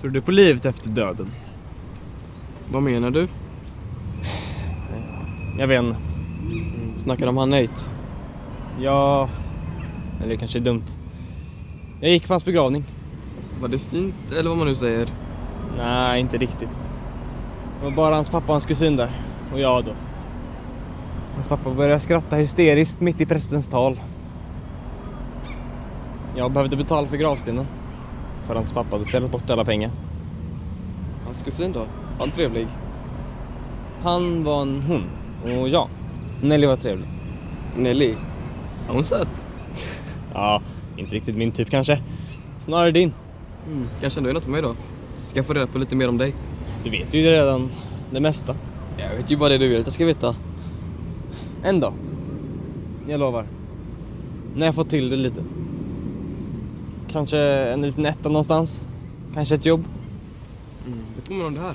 Tror du på livet efter döden? Vad menar du? Jag vet inte. Snackar om han Nate? Ja... Eller det kanske är dumt. Jag gick på hans begravning. Var det fint eller vad man nu säger? Nej, inte riktigt. Det var bara hans pappa och hans kusin där. Och jag då. Hans pappa började skratta hysteriskt mitt i prästens tal. Jag behövde betala för gravstenen. För hans pappa hade spelat bort alla pengar. Hans kusin då? Var han trevlig? Han var en hon. Och ja, Nelly var trevlig. Nelly? Är hon söt? Ja, inte riktigt min typ kanske. Snarare din. Mm, kanske ändå är något för mig då? Ska jag få reda på lite mer om dig? Du vet ju redan det mesta. Jag vet ju bara det du vill att jag ska veta. En dag. Jag lovar. När jag fått till det lite. Kanske en liten etta någonstans. Kanske ett jobb. Mm, det påminner om det här.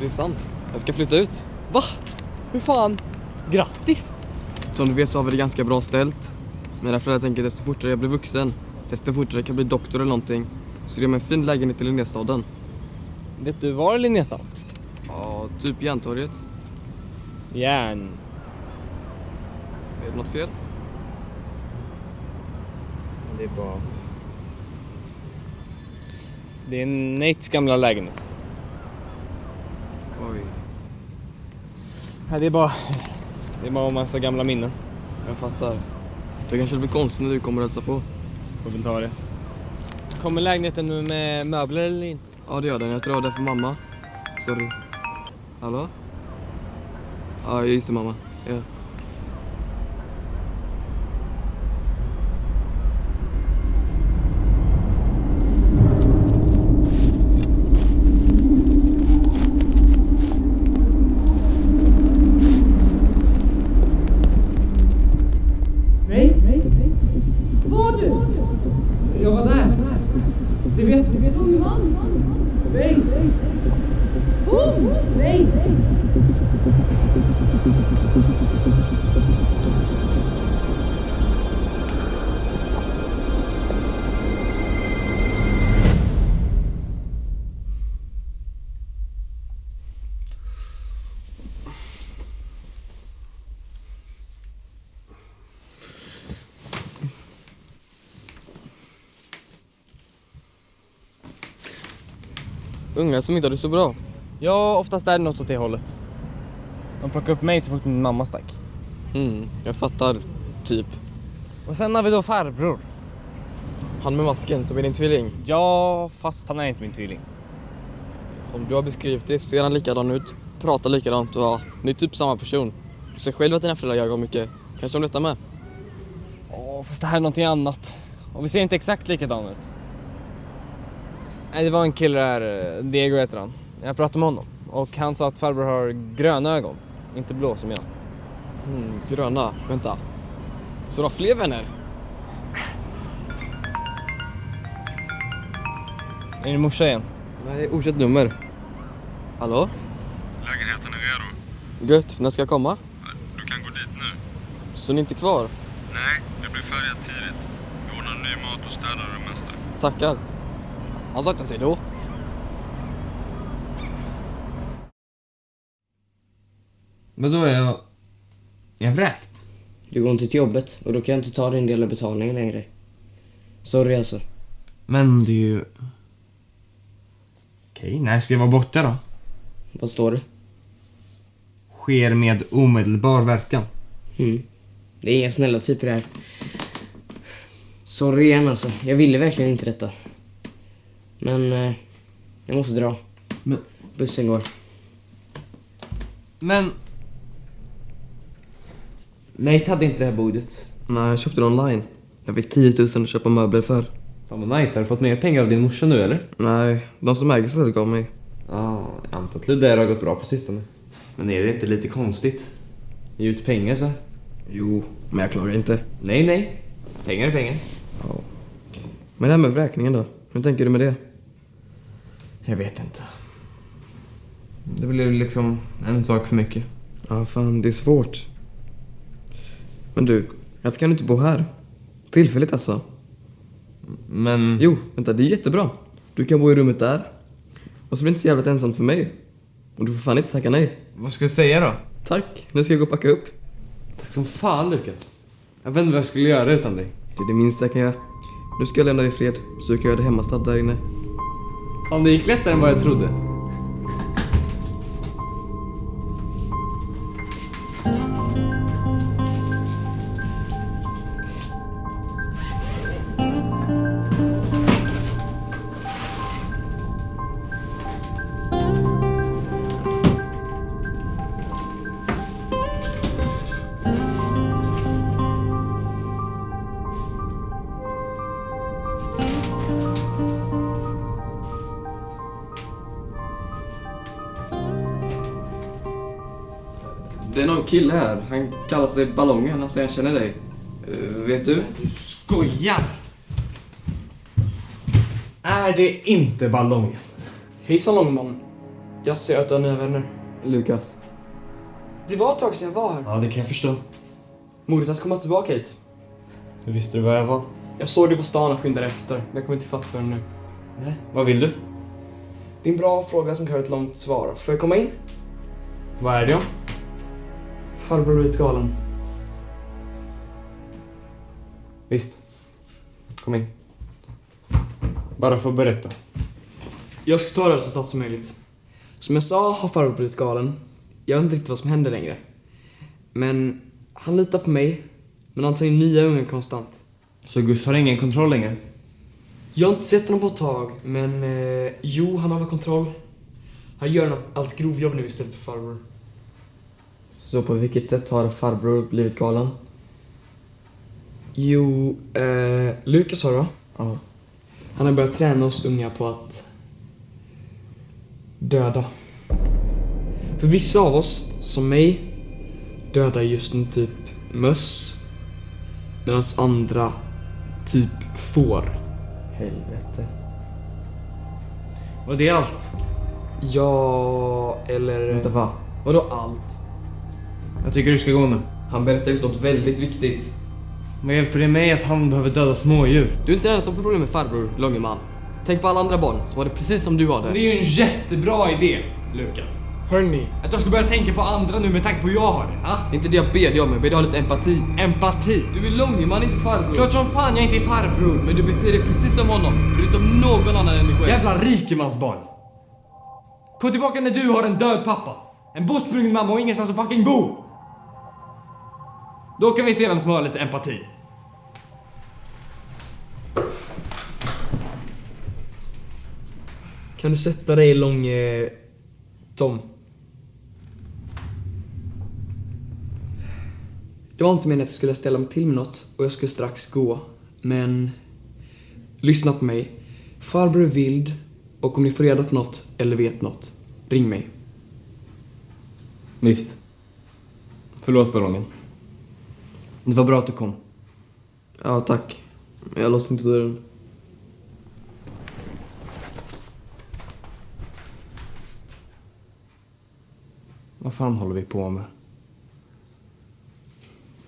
Det är sant. Jag ska flytta ut. Va? Hur fan? Grattis! Som du vet så har vi det ganska bra ställt. Men därför jag tänker desto fortare jag blir vuxen, desto fortare jag kan bli doktor eller någonting. Så det är en fin lägenhet i Linnéstaden. Vet du var i Linnéstan? Ja, typ Järntorget. Järn... Är det något fel? Det är bara... Det är Nates gamla lägenhet. Oj, Nej, det är bara... Det är bara en massa gamla minnen. jag fattar. Det kanske blir konstigt när du kommer och hälsa på. Får väl ta det. Kommer lägenheten nu med möbler eller inte? Ja, det gör den. Jag tror det är för mamma. Sorry. Hallå? Ja, just det mamma. Ja. Nej. Unga som inte har det så bra. Ja, oftast är det något åt det hållet. De plockade upp mig så fort min mamma stack. Mm, jag fattar. Typ. Och sen har vi då farbror. Han med masken som är din tvilling. Ja, fast han är inte min tvilling. Som du har beskrivit det ser han likadan ut, pratar likadant och ja, ni är typ samma person. Du ser själv att dina föräldrar jagar mycket. Kanske om detta med? Åh, fast det här är någonting annat. Och vi ser inte exakt likadana ut. Nej, det var en kille där, eh, Diego heter han. Jag pratade med honom. Och han sa att farbror har gröna ögon. Inte blå som jag. Mm, gröna. Vänta. Så du har fler vänner? Är det morsa igen? Nej, okänt nummer. Hallå? Lägenheten är redo. Gött, när ska jag komma? Du kan gå dit nu. Så ni är inte kvar? Nej, det blir färdigt tidigt. Vi ordnar ny mat och städar det mesta. Tackar. Han saktar sig då. Vadå är jag... Är jag vräkt? Du går inte till jobbet och då kan jag inte ta din del av betalningen längre. Sorry alltså. Men det är ju... Okej, när ska jag vara borta då? Vad står det? Sker med omedelbar verkan. Mm. Det är inga snälla typer här. Sorry igen alltså. Jag ville verkligen inte detta. Men eh, jag måste dra. Men bussen går. Men... Nate hade inte det här bordet. Nej, jag köpte det online. Jag fick 10 000 att köpa möbler för. Fan vad nice, har du fått mer pengar av din morsa nu eller? Nej, de som äger stället gav mig. Ja, jag antar att Ludde har gått bra på sistone. Men är det inte lite konstigt? Ge ut pengar så. Jo, men jag klagar inte. Nej, nej. Pengar är pengar. Men det här med vräkningen då? Hur tänker du med det? Jag vet inte. Det blev liksom en sak för mycket. Ja, fan, det är svårt. Men du, varför kan du inte bo här? Tillfälligt alltså. Men... Jo, vänta, det är jättebra. Du kan bo i rummet där. Och så blir det inte så jävla ensamt för mig. Och du får fan inte tacka nej. Vad ska jag säga då? Tack, nu ska jag gå och packa upp. Tack som fan Lukas. Jag vet inte vad jag skulle göra utan dig. Det är det minsta jag kan göra. Nu ska jag lämna dig i fred, så du kan göra dig hemmastad där inne. Om det gick lättare än vad jag trodde. Kille här. Han kallar sig Ballongen. Han säger han känner dig. Eh, vet du? Du skojar! Är det inte ballongen? Hejsan Långman. Jag ser att du har nya vänner. Lukas. Det var ett tag sedan jag var här. Ja, det kan jag förstå. Modigt att komma tillbaka hit. Hur visste du var jag var? Jag såg dig på stan och skyndade efter, men jag kom inte ifatt förrän nu. Nej. Vad vill du? Det är en bra fråga som kräver ett långt svar. Får jag komma in? Vad är det om? Farbror blivit galen. Visst. Kom in. Bara för att berätta. Jag ska ta det här så snabbt som möjligt. Som jag sa har farbror blivit galen. Jag vet inte riktigt vad som händer längre. Men han litar på mig. Men han tar in nya unga konstant. Så Gus har ingen kontroll längre? Jag har inte sett honom på ett tag, men eh, jo, han har väl kontroll. Han gör något, allt grovjobb nu istället för farbror. Så på vilket sätt har farbror blivit galen? Jo, eh, Lukas har det va? Ja. Han har börjat träna oss unga på att döda. För vissa av oss, som mig, dödar just nu typ möss. Medan andra typ får. Helvete. Var det allt? Ja, eller... Vänta, va? Vadå allt? Jag tycker du ska gå nu. Han berättar just något väldigt viktigt. Vad hjälper det mig att han behöver döda smådjur? Du är inte den som har problem med farbror, Långeman. Tänk på alla andra barn som har det precis som du har det. Det är ju en jättebra idé, Lukas. Hörni, Att jag ska börja tänka på andra nu med tanke på hur jag har det. Ha? Det är inte det jag ber dig om, jag ber dig ha lite empati. Empati. Du är Långeman, inte farbror. Klart som fan jag inte är farbror. Men du beter dig precis som honom, förutom någon annan än dig själv. Jävla rikemansbarn. Kom tillbaka när du har en död pappa. En bortsprungen mamma och ingenstans att fucking bo. Då kan vi se vem som har lite empati. kan du sätta dig lång... Eh, Tom? Det var inte meningen att jag skulle ställa mig till med något och jag skulle strax gå. Men... Lyssna på mig. Farbror är vild och om ni får reda på något eller vet något, ring mig. Visst. Förlåt ballongen. Det var bra att du kom. Ja, tack. Jag låste inte dörren. Vad fan håller vi på med?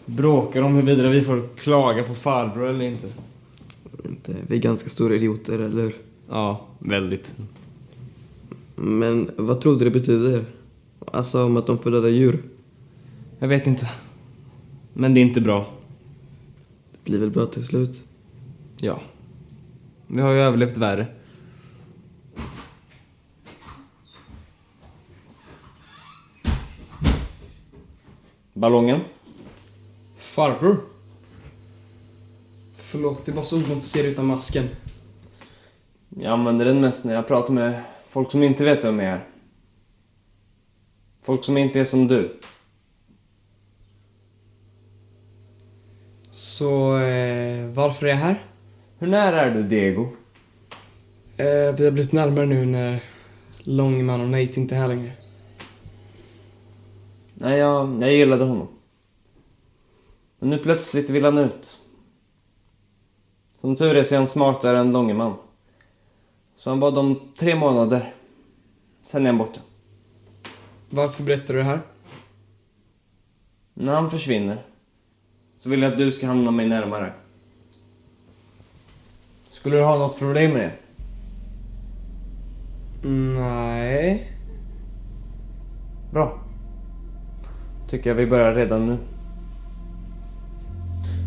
Bråkar om huruvida vi får klaga på farbror eller inte. Inte, vi är ganska stora idioter, eller hur? Ja, väldigt. Men vad tror du det betyder? Alltså om att de får döda djur? Jag vet inte. Men det är inte bra. Det blir väl bra till slut? Ja. Vi har ju överlevt värre. Ballongen? Farbror? Förlåt, det är bara så ovant att se dig utan masken. Jag använder den mest när jag pratar med folk som inte vet vem jag är. Folk som inte är som du. Så eh, varför är jag här? Hur nära är du Diego? Eh, vi har blivit närmare nu när Långman och Nate inte är här längre. Nej, jag, jag gillade honom. Men nu plötsligt vill han ut. Som tur är så är han smartare än Långeman. Så han bad om tre månader. Sen är han borta. Varför berättar du det här? När han försvinner så vill jag att du ska hamna mig närmare. Skulle du ha något problem med det? Nej. Bra. Tycker jag vi börjar redan nu.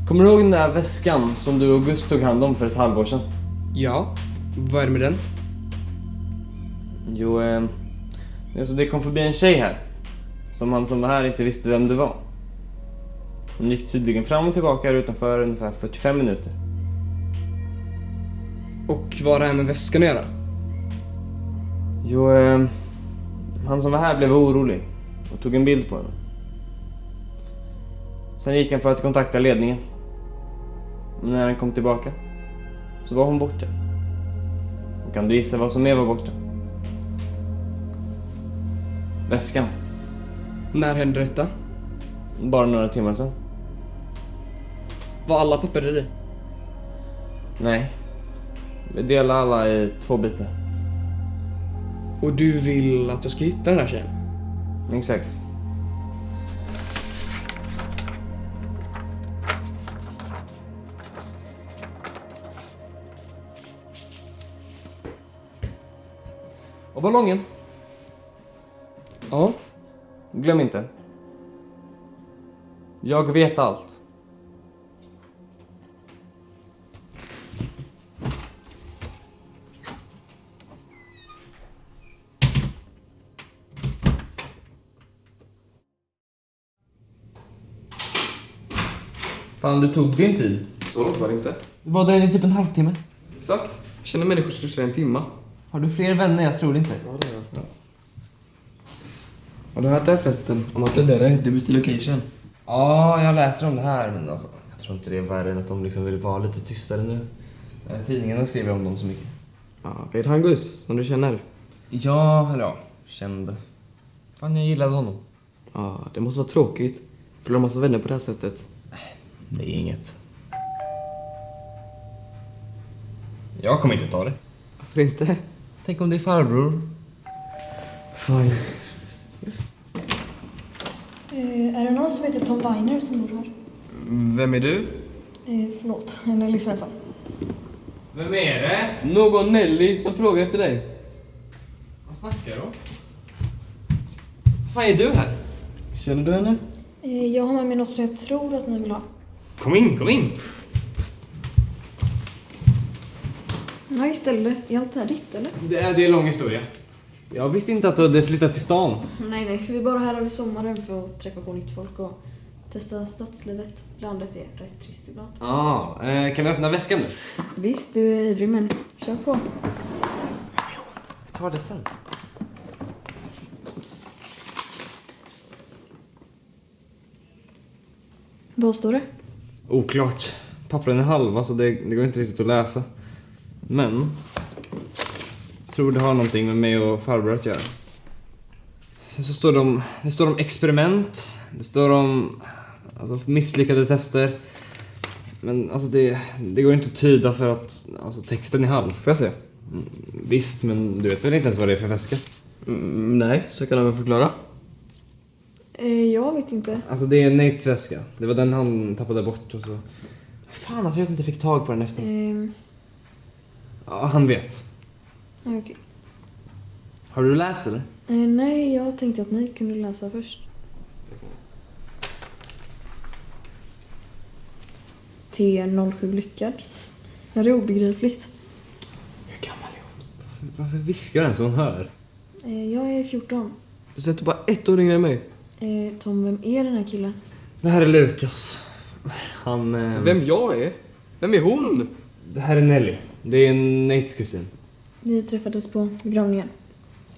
Kommer du ihåg den där väskan som du och Gust tog hand om för ett halvår sedan? Ja. Vad är det med den? Jo, eh, alltså det kom förbi en tjej här. Som han som var här inte visste vem det var. Hon gick tydligen fram och tillbaka här utanför ungefär 45 minuter. Och vad har det här med väskan att göra? Jo, eh, han som var här blev orolig och tog en bild på henne. Sen gick han för att kontakta ledningen. Men när han kom tillbaka så var hon borta. Och kan du gissa vad som mer var borta? Väskan. När hände detta? Bara några timmar sedan. Var alla papper i? Nej. Vi delar alla i två bitar. Och du vill att jag ska hitta den där tjejen? Exakt. Och ballongen. Ja. Glöm inte. Jag vet allt. Fan, du tog din tid. Så långt var det inte. Du var där i typ en halvtimme. Exakt. Jag känner människor som kör en timma. Har du fler vänner? Jag tror inte. Ja, det är jag. Har du hört det här förresten? Om att Ledare, det byter location. Ja, jag läser om det här, men alltså, jag tror inte det är värre än att de liksom vill vara lite tystare nu. Eh, Tidningarna skriver om dem så mycket. Ja, är det han Gus, som du känner? Ja, eller ja, kände. Fan, jag gillade honom. Ja, det måste vara tråkigt. Förlora massa vänner på det här sättet. Det är inget. Jag kommer inte ta det. Varför inte? Tänk om det är farbror. Fine. Eh, är det någon som heter Tom Weiner som bor här? Vem är du? Eh, förlåt, Nelly Svensson. Vem är det? Någon Nelly som frågar efter dig. Vad snackar du om? Vad är du här? Känner du henne? Eh, jag har med mig något som jag tror att ni vill ha. Kom in, kom in! Ja, istället. Är allt det här ditt, eller? Det är, det är en lång historia. Jag visste inte att du hade flyttat till stan. Nej, nej. Vi är bara här över sommaren för att träffa på nytt folk och testa stadslivet. Landet är rätt trist ibland. Ah, eh, kan vi öppna väskan nu? Visst, du är ivrig, men kör på. Vi tar det sen. Vad står det? Oklart. Pappren är halva så det, det går inte riktigt att läsa. Men... Tror det har någonting med mig och farbror att göra. Sen så står det om, det står om experiment. Det står om alltså, misslyckade tester. Men alltså det, det går inte att tyda för att alltså, texten är halv. Får jag se? Mm, visst, men du vet väl inte ens vad det är för väska? Mm, nej, så kan han väl förklara. Eh, jag vet inte. Alltså det är Nates väska. Det var den han tappade bort och så... Fan alltså jag inte fick tag på den efter. Eh, Ja, han vet. okej. Har du läst eller? Eh, nej, jag tänkte att ni kunde läsa först. T07 lyckad. Det är obegripligt. Hur gammal är hon? Varför, varför viskar den så hon hör? Eh, jag är 14. Du sätter bara ett år yngre än mig. Eh, Tom, vem är den här killen? Det här är Lukas. Han... Eh, Vem jag är? Vem är hon? Det här är Nelly. Det är Nates kusin. Vi träffades på begravningen.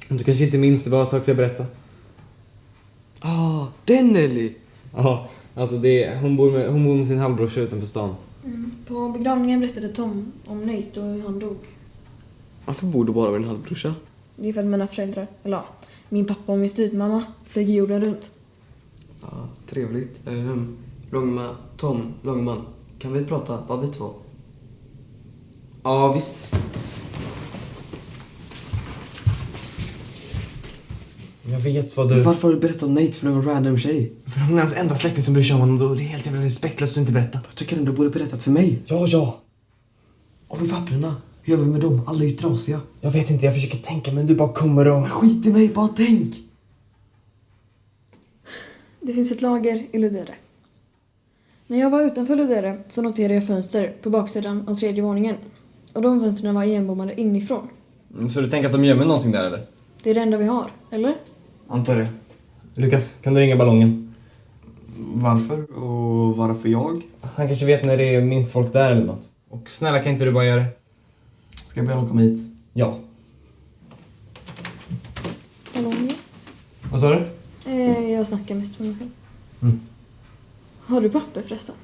Du kanske inte minns, det var ett tag sedan jag berättade. Ah, den Nelly! Ja, alltså det, hon, bor med, hon bor med sin halvbrorsa utanför stan. På begravningen berättade Tom om Nate och hur han dog. Varför bor du bara med din halvbrorsa? Det är för att mina föräldrar, eller ja, min pappa och min styvmamma flyger jorden runt. Ja, trevligt. Um, Långman, Tom, Långman, kan vi prata bara vi två? Ja, visst. Jag vet vad du... Varför har du berättat om Nate för någon random tjej? För hon är hans enda släkting som bryr sig om honom då. Det är helt jävla respektlöst att inte berätta. Jag tycker ändå du borde berättat för mig. Ja, ja. Och med papperna? Hur gör vi med dem? Alla är ju trasiga. Jag vet inte, jag försöker tänka men du bara kommer och... Skit i mig, bara tänk! Det finns ett lager i Ludere. När jag var utanför Ludere så noterade jag fönster på baksidan av tredje våningen. Och de fönstren var igenbommade inifrån. Mm, Så du tänker att de gömmer någonting där eller? Det är det enda vi har, eller? Antar det. Lukas, kan du ringa ballongen? Varför? Och varför jag? Han kanske vet när det är minst folk där eller något. Och snälla kan inte du bara göra det? Ska jag be honom komma hit? Ja. Vad sa du? Eh, jag snackar mest för mig själv. Mm. Har du papper förresten?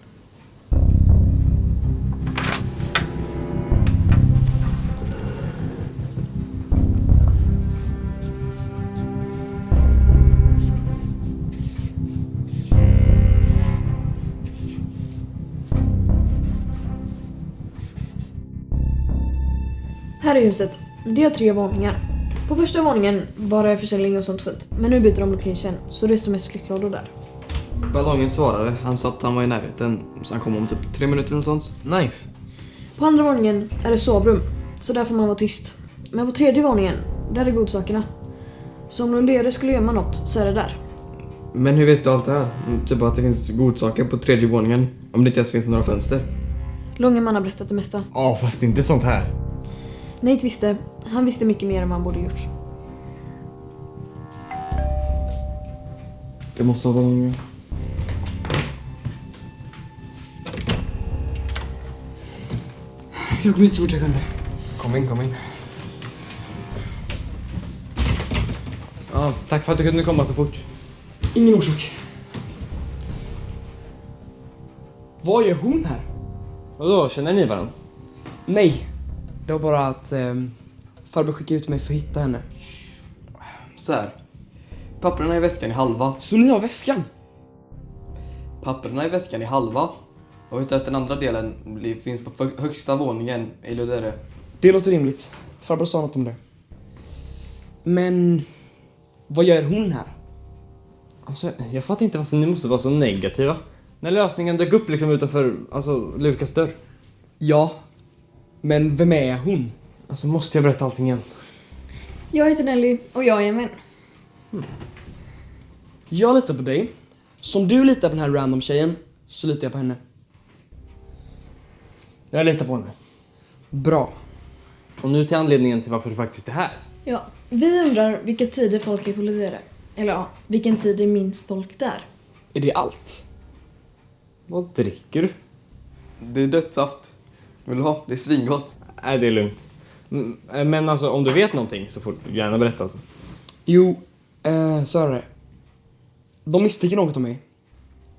Här är huset. Det har tre våningar. På första våningen var det försäljning och sånt skit. Men nu byter de location, så det står mest flyttlådor där. Ballongen svarade. Han sa att han var i närheten. Så han kom om typ tre minuter eller sånt. Nice. På andra våningen är det sovrum, så där får man vara tyst. Men på tredje våningen, där är godsakerna. Så om Lundere skulle gömma något så är det där. Men hur vet du allt det här? Mm, Typ att det finns godsaker på tredje våningen. Om det inte ens finns några fönster. Långeman har berättat det mesta. Ja, fast inte sånt här. Nate visste, han visste mycket mer än vad han borde gjort. Det måste vara ballongen. Jag kom hit så fort jag kunde. Kom in, kom in. Ja, tack för att du kunde komma så fort. Ingen orsak. Vad gör hon här? Vadå, känner ni varandra? Nej. Det var bara att eh, farbror skickade ut mig för att hitta henne. Så här. Papperna i väskan är halva. Så ni har väskan? Papperna i väskan är halva. Och vet du att den andra delen finns på högsta våningen i Ludere. Det låter rimligt. Farbror sa något om det. Men vad gör hon här? Alltså, jag fattar inte varför ni måste vara så negativa. När lösningen dök upp liksom utanför, alltså, Lukas dörr. Ja, men vem är hon? Alltså, måste jag berätta allting igen? Jag heter Nelly och jag är en vän. Jag litar på dig. Som du litar på den här random tjejen så litar jag på henne. Jag litar på henne. Bra. Och nu till anledningen till varför du faktiskt är här. Ja, vi undrar vilka tider folk är på Ludere. Eller ja, vilken tid är minst folk där? Är det allt? Vad dricker du? Det är dödssaft. Vill du ha? Det är svingott. Nej, det är lugnt. Mm, Men alltså, om du vet någonting så får du gärna berätta alltså. Jo, eh, så är det. De misstänker något om mig.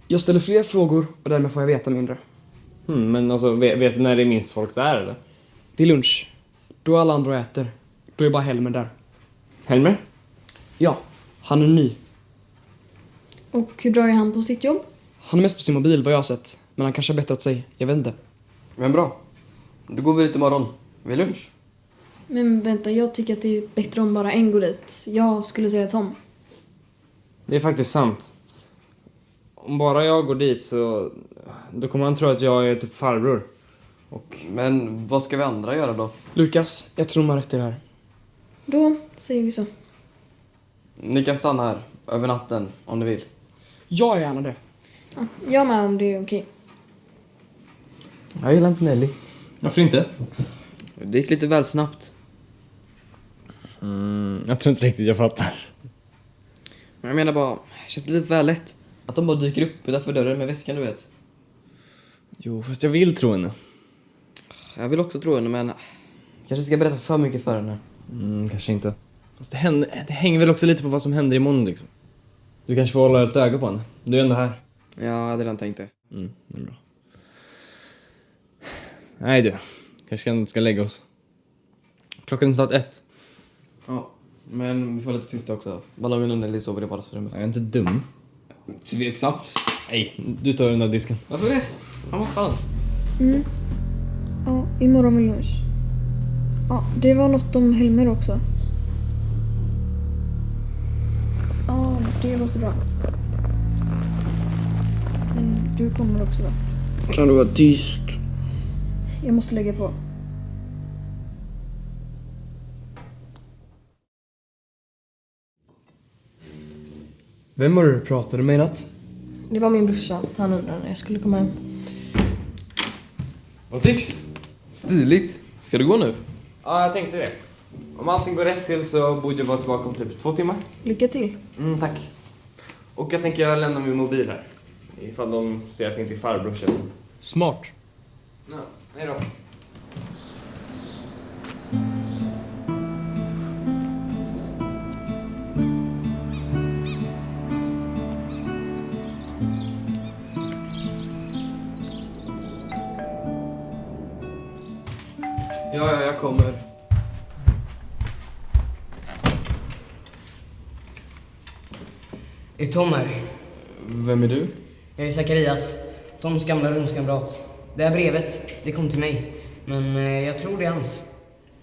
Jag ställer fler frågor och därmed får jag veta mindre. Hmm, men alltså, vet, vet du när det är minst folk där eller? Vid lunch. Då är alla andra och äter. Då är bara Helmer där. Helmer? Ja, han är ny. Och hur bra är han på sitt jobb? Han är mest på sin mobil vad jag har sett. Men han kanske har bättrat sig. Jag vet inte. Men bra. Då går vi dit imorgon. Vid lunch. Men vänta, jag tycker att det är bättre om bara en går dit. Jag skulle säga Tom. Det är faktiskt sant. Om bara jag går dit så... Då kommer han tro att jag är typ farbror. Och... Men vad ska vi andra göra då? Lukas, jag tror de har rätt i det här. Då säger vi så. Ni kan stanna här. Över natten, om ni vill. Jag är gärna det. Ja, jag med om det är okej. Jag gillar inte Nelly. Varför inte? Det gick lite väl snabbt. Mm, jag tror inte riktigt jag fattar. Men jag menar bara, det känns lite väl lätt. Att de bara dyker upp utanför dörren med väskan, du vet. Jo, fast jag vill tro henne. Jag vill också tro henne, men... Kanske ska berätta för mycket för henne. Mm, kanske inte. Fast det, händer, det hänger väl också lite på vad som händer imorgon liksom. Du kanske får hålla ett öga på henne. Du är ändå här. Ja, jag hade redan tänkt det. Mm, det är bra. Nej du, kanske ska, ska lägga oss. Klockan är snart ett. Ja, men vi får lite tysta också. Ballongen och Nelly sover i vardagsrummet. Jag är inte dum. Tveksamt. Nej, du tar den där disken. Varför det? Ja, vad fan. Ja, imorgon vid lunch. Ja, det var något om Helmer också. Ja, det låter bra. Men du kommer också va? Kan du vara tyst? Jag måste lägga på. Vem var det du pratade med i natt? Det var min brorsa. Han undrade när jag skulle komma hem. Vad tycks? Stiligt. Ska du gå nu? Ja, jag tänkte det. Om allting går rätt till så borde jag vara tillbaka om typ två timmar. Lycka till. Mm, tack. Och jag tänker jag lämnar min mobil här. Ifall de ser att det inte är något. Smart. Ja, hej då. Ja, ja, jag kommer. Är Tom här? Vem är du? Jag är Zacharias. Toms gamla rumskamrat. Det här brevet, det kom till mig. Men eh, jag tror det är hans.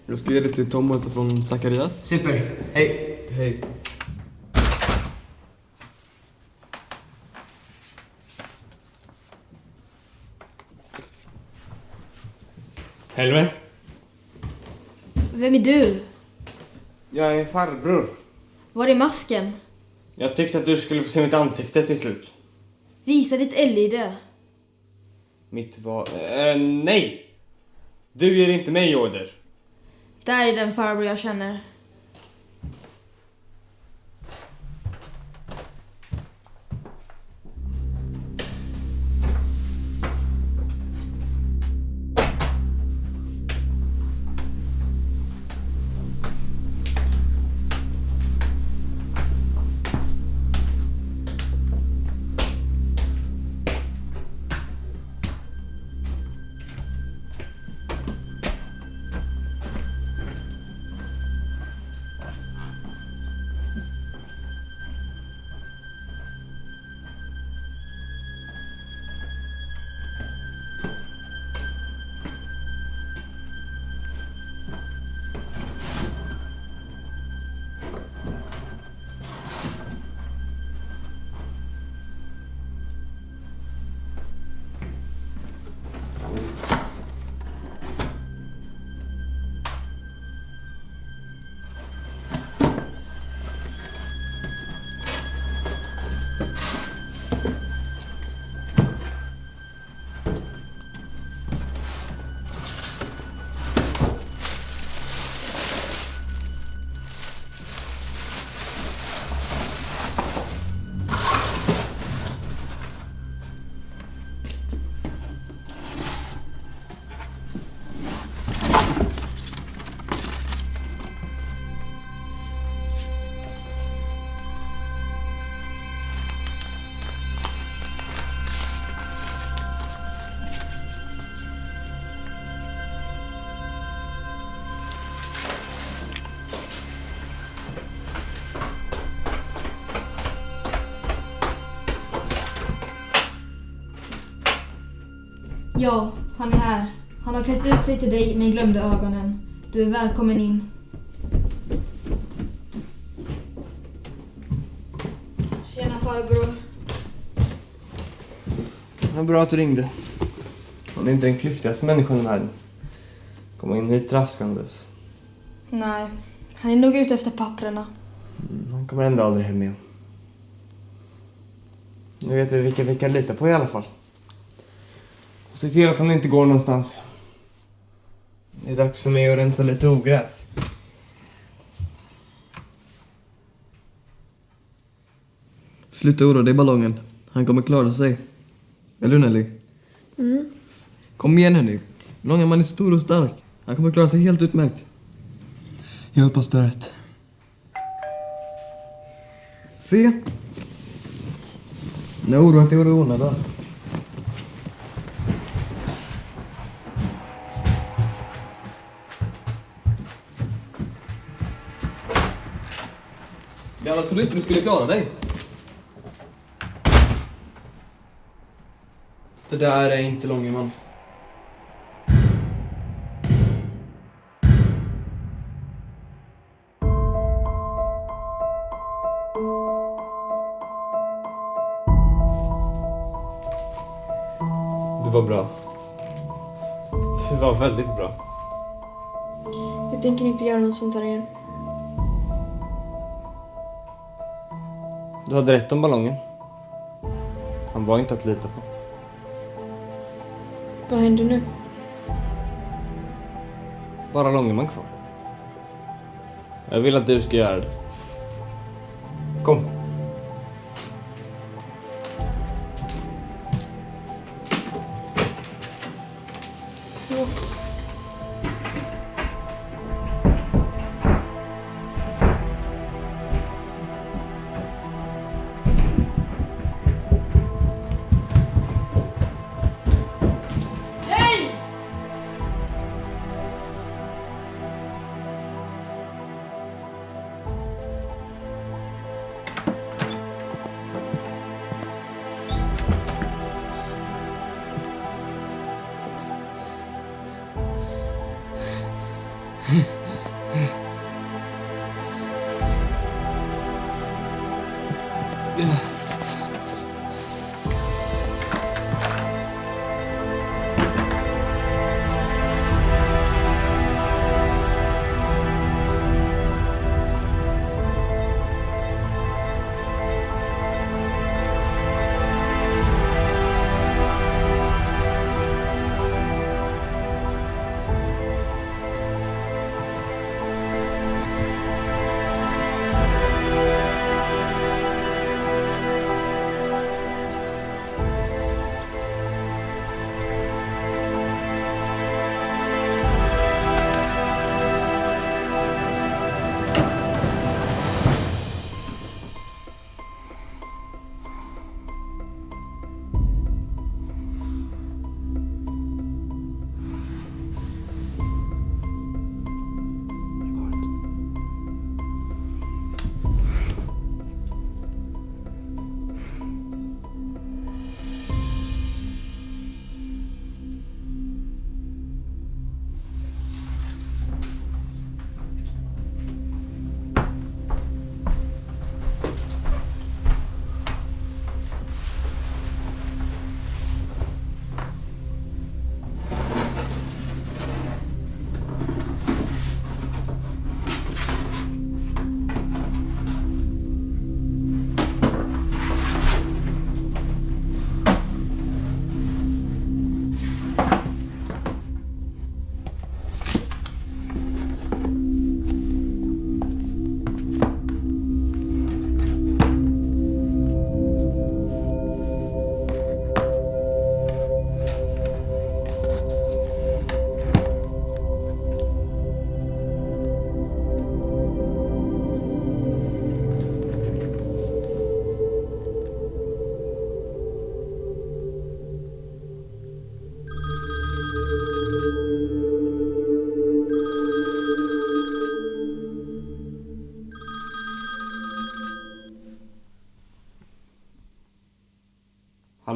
Jag ska ge det till Tom och från Zacharias. Super. Hej. Hej. Helmer? Vem är du? Jag är farbror. Var är masken? Jag tyckte att du skulle få se mitt ansikte till slut. Visa ditt L-ID. Mitt var... Eh, nej! Du ger inte mig order. Där är den farbror jag känner. Ja, han är här. Han har klätt ut sig till dig men glömde ögonen. Du är välkommen in. Tjena farbror. Vad bra att du ringde. Han är inte den klyftigaste människan i världen. Komma in hit traskandes. Nej, han är nog ute efter papprena. Mm, Han kommer ändå aldrig hem igen. Nu vet vi vilka vi kan lita på i alla fall. Och se till att han inte går någonstans. Det är dags för mig att rensa lite ogräs. Sluta oroa dig ballongen. Han kommer klara sig. Eller hur Nelly? Mm. Kom igen hörni. Ballongen man är stor och stark. Han kommer klara sig helt utmärkt. Jag hoppas du har rätt. Se! Nej, oroa inte i onödan. Jag trodde inte du skulle klara dig. Det där är inte Långeman. Du var bra. Du var väldigt bra. Jag tänker inte göra något sånt här igen. Du hade rätt om ballongen. Han var inte att lita på. Vad händer nu? Bara Långeman kvar. Jag vill att du ska göra det. Kom. Förlåt.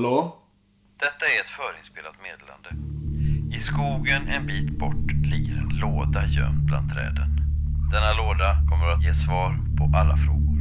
Hallå? Detta är ett förinspelat meddelande. I skogen en bit bort ligger en låda gömd bland träden. Denna låda kommer att ge svar på alla frågor.